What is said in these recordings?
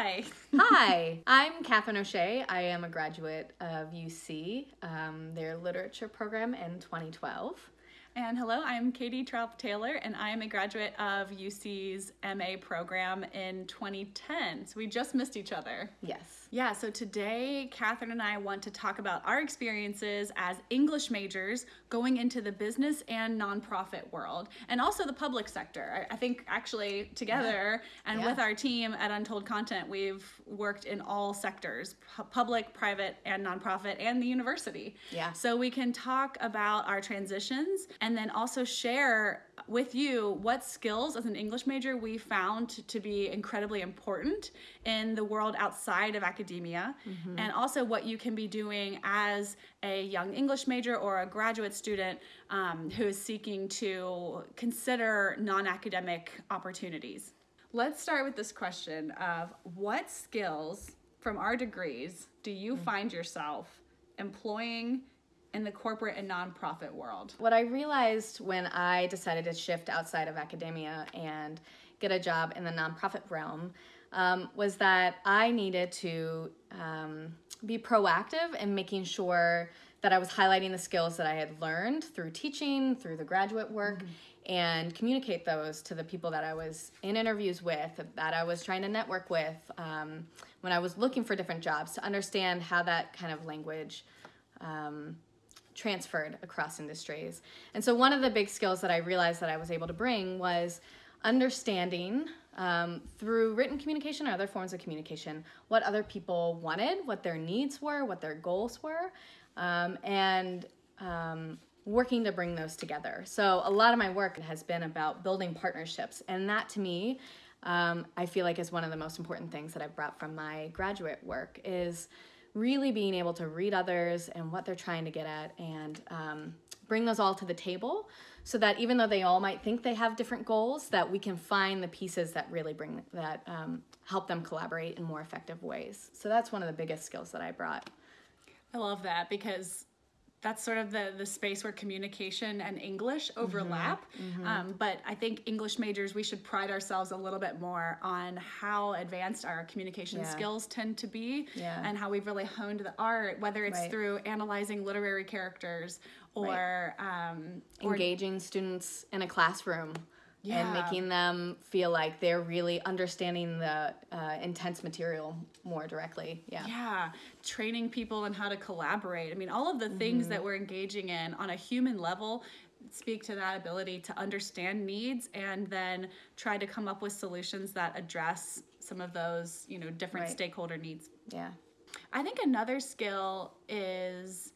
Hi. Hi, I'm Catherine O'Shea. I am a graduate of UC, um, their literature program in 2012. And hello, I'm Katie Trop Taylor, and I am a graduate of UC's MA program in 2010. So we just missed each other. Yes. Yeah, so today, Catherine and I want to talk about our experiences as English majors going into the business and nonprofit world, and also the public sector. I, I think actually together yeah. and yeah. with our team at Untold Content, we've worked in all sectors public, private, and nonprofit, and the university. Yeah. So we can talk about our transitions and then also share with you what skills as an English major we found to be incredibly important in the world outside of academia, mm-hmm. and also what you can be doing as a young English major or a graduate student um, who is seeking to consider non academic opportunities. Let's start with this question of what skills from our degrees do you mm-hmm. find yourself employing in the corporate and nonprofit world? What I realized when I decided to shift outside of academia and get a job in the nonprofit realm um, was that I needed to um, be proactive in making sure that I was highlighting the skills that I had learned through teaching, through the graduate work, mm-hmm. and communicate those to the people that I was in interviews with, that I was trying to network with um, when I was looking for different jobs to understand how that kind of language um, transferred across industries. And so one of the big skills that I realized that I was able to bring was understanding um, through written communication or other forms of communication what other people wanted, what their needs were, what their goals were, um, and um, working to bring those together. So a lot of my work has been about building partnerships, and that to me, um, I feel like is one of the most important things that I brought from my graduate work is really being able to read others and what they're trying to get at and um, bring those all to the table so that even though they all might think they have different goals that we can find the pieces that really bring that um, help them collaborate in more effective ways. So that's one of the biggest skills that i brought. I love that because that's sort of the the space where communication and English mm-hmm. overlap. Mm-hmm. Um, but I think English majors we should pride ourselves a little bit more on how advanced our communication yeah. skills tend to be, yeah. and how we've really honed the art, whether it's right. through analyzing literary characters or right. um, engaging or, students in a classroom yeah. and making them feel like they're really understanding the uh, intense material more directly. Yeah. Yeah. Training people on how to collaborate. I mean, all of the things mm-hmm. that we're engaging in on a human level speak to that ability to understand needs and then try to come up with solutions that address some of those, you know, different right. stakeholder needs. Yeah. I think another skill is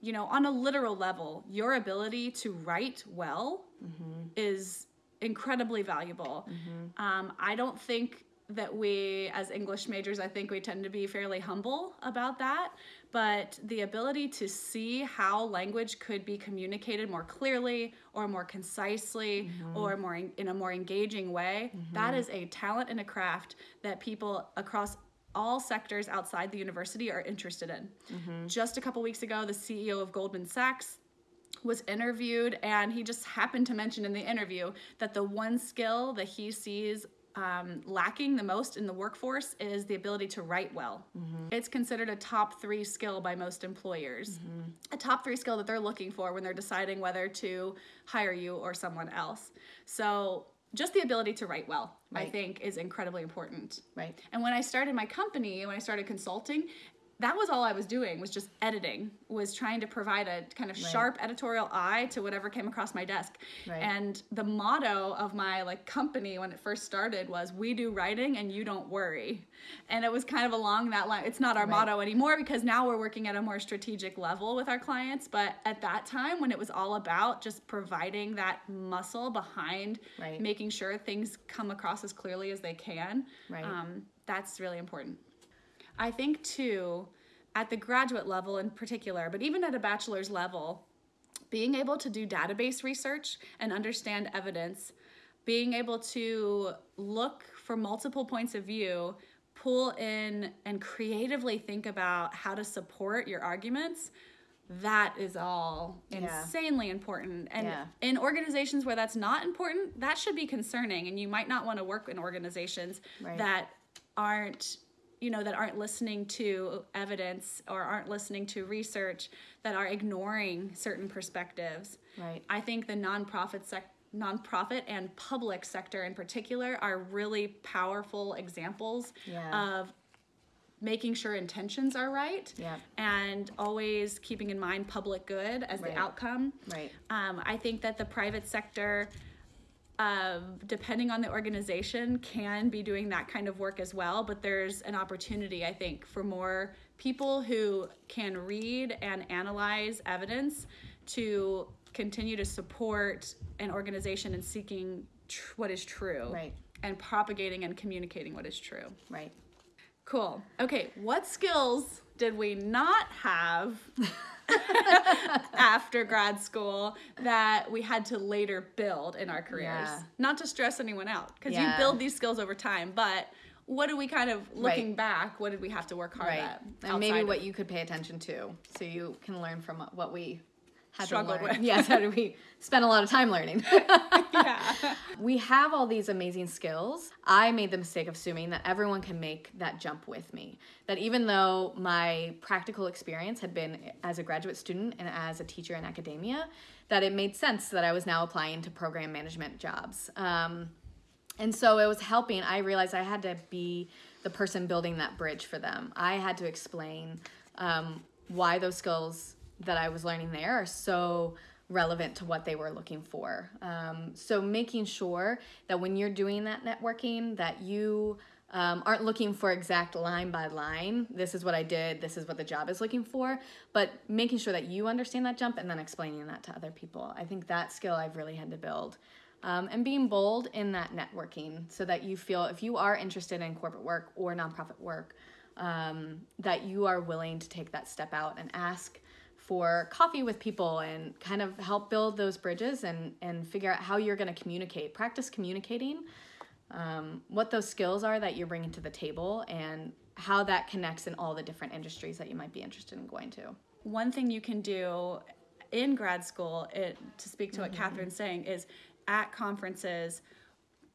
you know, on a literal level, your ability to write well mm-hmm. is incredibly valuable. Mm-hmm. Um, I don't think that we, as English majors, I think we tend to be fairly humble about that. But the ability to see how language could be communicated more clearly or more concisely mm-hmm. or more in, in, a more engaging way, mm-hmm. that is a talent and a craft that people across all sectors outside the university are interested in. Mm-hmm. Just a couple weeks ago, the CEO of Goldman Sachs was interviewed and he just happened to mention in the interview that the one skill that he sees um, lacking the most in the workforce is the ability to write well. Mm-hmm. It's considered a top three skill by most employers, mm-hmm. a top three skill that they're looking for when they're deciding whether to hire you or someone else. So, just the ability to write well, right. I think, is incredibly important. Right. And when I started my company, when I started consulting, that was all I was doing was just editing, was trying to provide a kind of right. sharp editorial eye to whatever came across my desk. Right. And the motto of my like company when it first started was we do writing and you don't worry. And it was kind of along that line. It's not our right. motto anymore because now we're working at a more strategic level with our clients, but at that time when it was all about just providing that muscle behind making sure things come across as clearly as they can, um, that's really important. I think too, at the graduate level in particular, but even at a bachelor's level, being able to do database research and understand evidence, being able to look for multiple points of view, pull in and creatively think about how to support your arguments that is all yeah. insanely important. And yeah. in organizations where that's not important, that should be concerning. And you might not want to work in organizations right. that aren't you know that aren't listening to evidence or aren't listening to research that are ignoring certain perspectives Right. i think the nonprofit sec- nonprofit and public sector in particular are really powerful examples Yeah. of making sure intentions are right Yeah. and always keeping in mind public good as Right. the outcome Right. um, I think that the private sector, um, depending on the organization, can be doing that kind of work as well. But there's an opportunity, I think, for more people who can read and analyze evidence to continue to support an organization in seeking tr- what is true Right. and propagating and communicating what is true. Right. Cool. Okay, what skills did we not have after grad school that we had to later build in our careers? Yeah. Not to stress anyone out, because you build these skills over time, but what do we kind of looking Right. back, what did we have to work hard Right. at? And maybe what of- you could pay attention to, so you can learn from what we had Struggled with. Yes. How did we spend a lot of time learning? yeah. we have all these amazing skills. I made the mistake of assuming that everyone can make that jump with me. That even though my practical experience had been as a graduate student and as a teacher in academia, that it made sense that I was now applying to program management jobs. Um, and so it was helping. I realized I had to be the person building that bridge for them. I had to explain um, why those skills that I was learning there are so relevant to what they were looking for. Um, so making sure that when you're doing that networking, that you um, aren't looking for exact line by line. This is what I did. This is what the job is looking for. But making sure that you understand that jump and then explaining that to other people. I think that skill I've really had to build um, and being bold in that networking so that you feel if you are interested in corporate work or nonprofit work um, that you are willing to take that step out and ask for coffee with people and kind of help build those bridges and and figure out how you're going to communicate. Practice communicating um, what those skills are that you're bringing to the table and how that connects in all the different industries that you might be interested in going to. One thing you can do in grad school it, to speak to what catherine's saying is at conferences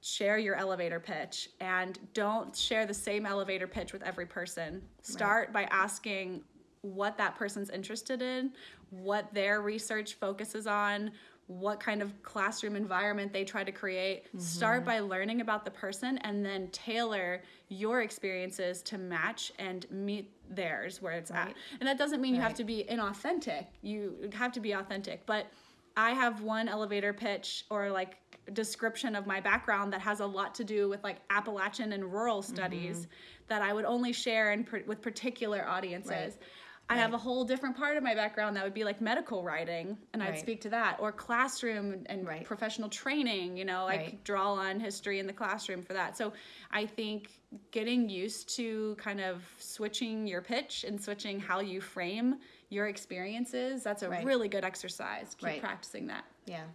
share your elevator pitch and don't share the same elevator pitch with every person. Start by asking what that person's interested in what their research focuses on what kind of classroom environment they try to create. Start by learning about the person and then tailor your experiences to match and meet theirs where it's at. And that doesn't mean you have to be inauthentic. You have to be authentic. But i have one elevator pitch or like description of my background that has a lot to do with like appalachian and rural studies Mm-hmm. that i would only share in, with particular audiences. Right. I have a whole different part of my background that would be like medical writing, and I'd speak to that, or classroom and Right. professional training. You know, I Right. could draw on history in the classroom for that. So I think getting used to kind of switching your pitch and switching how you frame your experiences, that's a Right. really good exercise. Keep Right. practicing that. yeah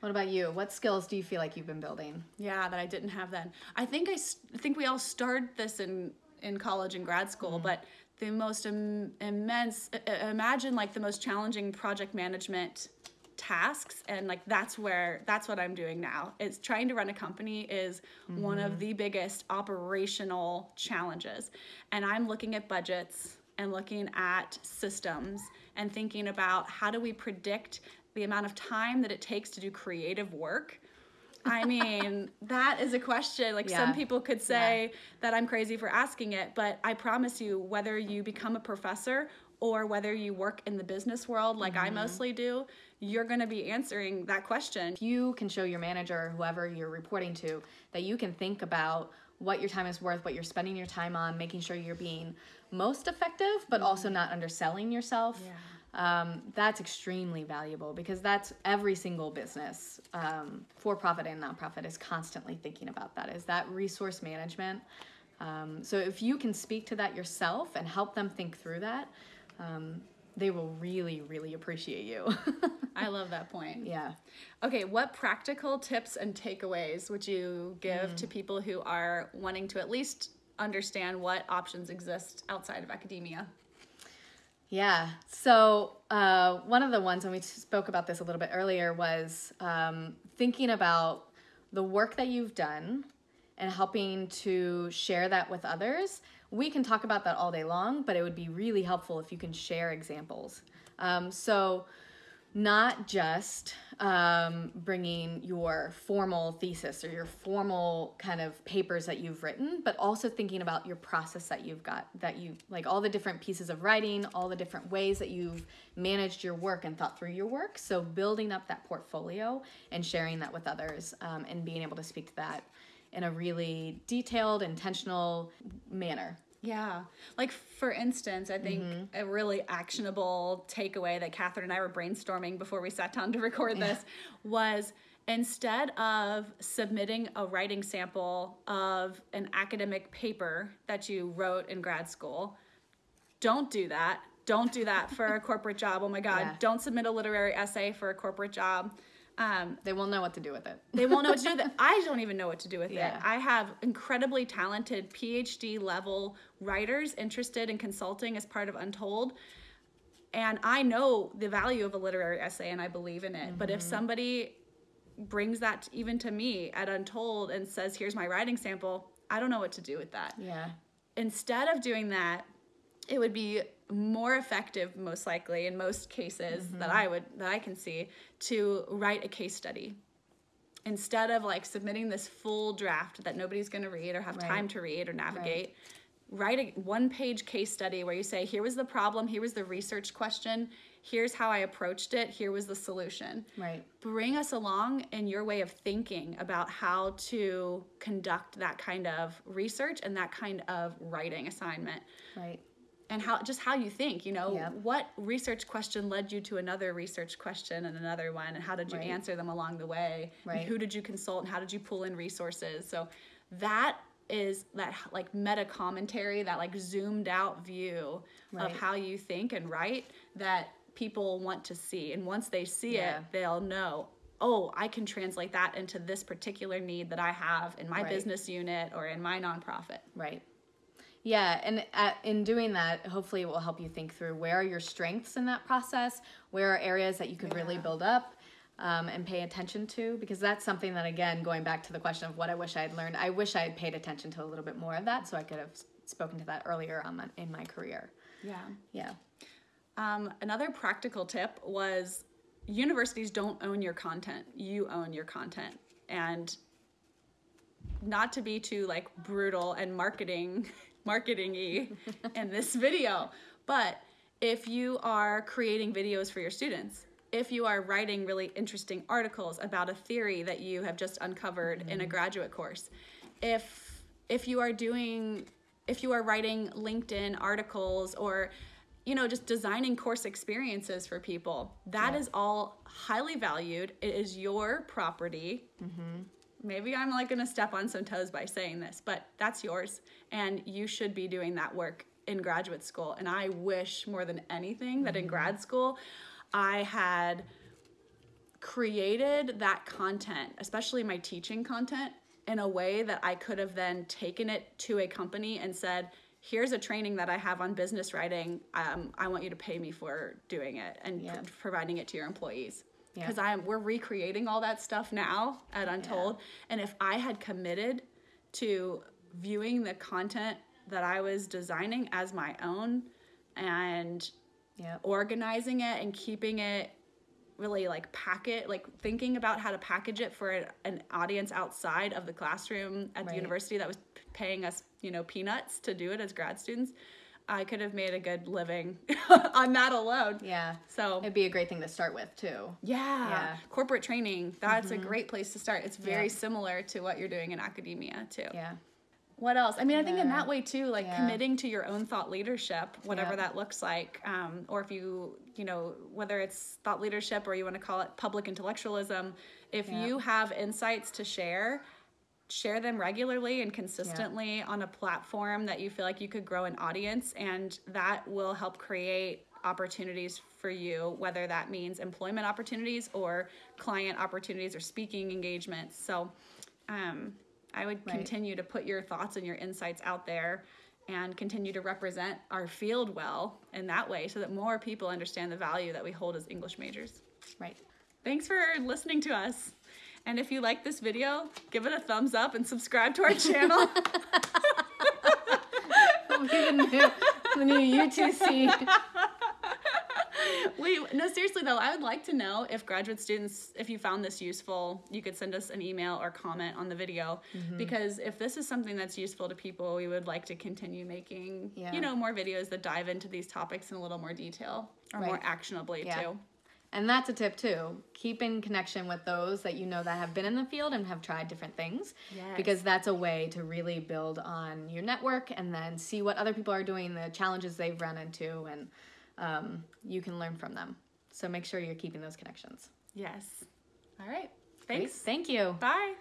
what about you what skills do you feel like you've been building Yeah, that I didn't have then. I think I think we all started this in in college and grad school, mm-hmm. but the most Im- immense imagine like the most challenging project management tasks and like that's where that's what I'm doing now. It's trying to run a company is one of mm-hmm. the biggest operational challenges. And I'm looking at budgets and looking at systems and thinking about how do we predict the amount of time that it takes to do creative work I mean, that is a question. Like Yeah. some people could say that I'm crazy for asking it, but I promise you, whether you become a professor or whether you work in the business world like I mm-hmm. mostly do, you're going to be answering that question. you can show your manager whoever you're reporting to that you can think about what your time is worth, what you're spending your time on, making sure you're being most effective, but also mm-hmm. not underselling yourself. Um, that's extremely valuable because that's every single business, um, for profit and nonprofit, is constantly thinking about that. Is that resource management? Um, so if you can speak to that yourself and help them think through that, um, they will really, really appreciate you. I love that point. yeah. Okay, what practical tips and takeaways would you give to people who are wanting to at least understand what options exist outside of academia? Yeah. So uh, one of the ones, and we spoke about this a little bit earlier, was um, thinking about the work that you've done and helping to share that with others. We can talk about that all day long, but it would be really helpful if you can share examples. Um, so, not just um, bringing your formal thesis or your formal kind of papers that you've written, but also thinking about your process that you've got, that you like all the different pieces of writing, all the different ways that you've managed your work and thought through your work. So, building up that portfolio and sharing that with others um, and being able to speak to that in a really detailed, intentional manner. Yeah. Like, for instance, I think mm-hmm. a really actionable takeaway that Catherine and I were brainstorming before we sat down to record this was instead of submitting a writing sample of an academic paper that you wrote in grad school, don't do that. Don't do that for a corporate job. Oh my God. Yeah. Don't submit a literary essay for a corporate job. Um, They won't know what to do with it. they won't know what to do with it. I don't even know what to do with Yeah. it. I have incredibly talented PhD level writers interested in consulting as part of Untold. And I know the value of a literary essay and I believe in it. But if Mm-hmm. somebody brings that even to me at Untold and says, here's my writing sample, I don't know what to do with that Yeah. instead of doing that, it would be more effective, most likely, in most cases mm-hmm. that I would that I can see, to write a case study. Instead of like submitting this full draft that nobody's going to read or have Right. time to read or navigate, write a one page case study where you say, here was the problem, here was the research question, here's how I approached it, here was the solution Right. bring us along in your way of thinking about how to conduct that kind of research and that kind of writing assignment Right. And how just how you think you know what research question led you to another research question and another one and how did you Right. answer them along the way Right. who did you consult and how did you pull in resources so that is that like meta commentary that like zoomed out view Right. of how you think and write that people want to see and once they see Yeah. it they'll know oh i can translate that into this particular need that i have in my Right. business unit or in my nonprofit Right. Yeah, and at, in doing that, hopefully it will help you think through where are your strengths in that process, where are areas that you could really build up um, and pay attention to, because that's something that, again, going back to the question of what I wish I had learned, I wish I had paid attention to a little bit more of that so I could have spoken to that earlier on my, in my career. yeah Yeah. Um, another practical tip was universities don't own your content. You own your content. And not to be too like brutal and marketing marketing-y in this video, but if you are creating videos for your students, if you are writing really interesting articles about a theory that you have just uncovered in a mm-hmm. graduate course, if if you are doing if you are writing LinkedIn articles or you know just designing course experiences for people, that is all highly valued. It is your property. Mm-hmm. Maybe I'm like gonna step on some toes by saying this, but that's yours, and you should be doing that work in graduate school. And I wish more than anything that in grad school, I had created that content, especially my teaching content, in a way that I could have then taken it to a company and said, here's a training that I have on business writing. Um, I want you to pay me for doing it and Yeah. pr- providing it to your employees. Yeah. Because I'm we're recreating all that stuff now at Untold. And if I had committed to viewing the content that I was designing as my own and Yeah. organizing it and keeping it really like packet like thinking about how to package it for an, an audience outside of the classroom at the university that was paying us you know peanuts to do it as grad students i could have made a good living on that alone Yeah. so It'd be a great thing to start with, too. yeah, Yeah. corporate training that's a great place to start it's very Yeah. similar to what you're doing in academia too Yeah. what else? I mean, I think in that way too, like Yeah. committing to your own thought leadership, whatever that looks like, um, or if you, you know, whether it's thought leadership or you want to call it public intellectualism, if you have insights to share, share them regularly and consistently on a platform that you feel like you could grow an audience, and that will help create opportunities for you, whether that means employment opportunities or client opportunities or speaking engagements. So, um, I would Right. continue to put your thoughts and your insights out there and continue to represent our field well in that way so that more people understand the value that we hold as English majors. Right. Thanks for listening to us. And if you like this video, give it a thumbs up and subscribe to our channel. the new, the new UTC. we no seriously though i would like to know if graduate students if you found this useful you could send us an email or comment on the video Mm-hmm. because if this is something that's useful to people we would like to continue making Yeah. you know more videos that dive into these topics in a little more detail or more actionably Yeah. too And that's a tip too. Keep in connection with those that you know that have been in the field and have tried different things. Yes. Because that's a way to really build on your network and then see what other people are doing, the challenges they've run into, and um, you can learn from them. So make sure you're keeping those connections. yes all right Great. thanks Thank you. bye